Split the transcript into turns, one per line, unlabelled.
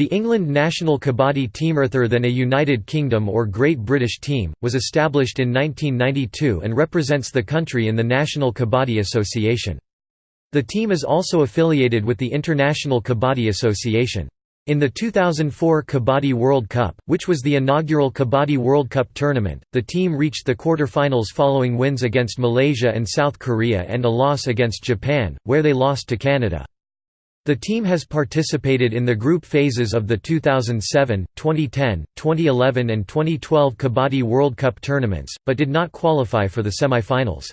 The England national kabaddi team rather than a United Kingdom or Great British team, was established in 1992 and represents the country in the National Kabaddi Association. The team is also affiliated with the International Kabaddi Association. In the 2004 Kabaddi World Cup, which was the inaugural Kabaddi World Cup tournament, the team reached the quarter-finals following wins against Malaysia and South Korea and a loss against Japan, where they lost to Canada. The team has participated in the group phases of the 2007, 2010, 2011 and 2012 Kabaddi World Cup tournaments, but did not qualify for the semi-finals.